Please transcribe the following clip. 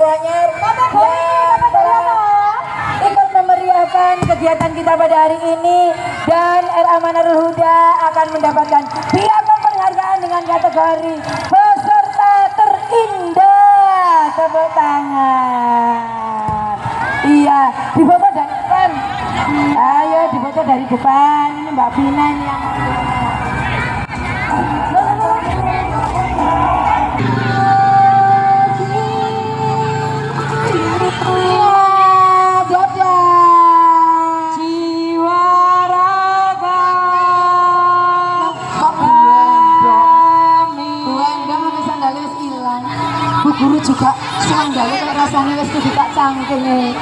semuanya Bapak Bapak ikut memeriahkan kegiatan kita pada hari ini dan R Amanarul Huda akan mendapatkan piagam penghargaan dengan kategori peserta terindah. Tepuk tangan. Iya difoto dari depan. Ayo difoto dari depan. Ini Mbak Vina yang guru juga kayak rasanya wis kebuka cangkeme.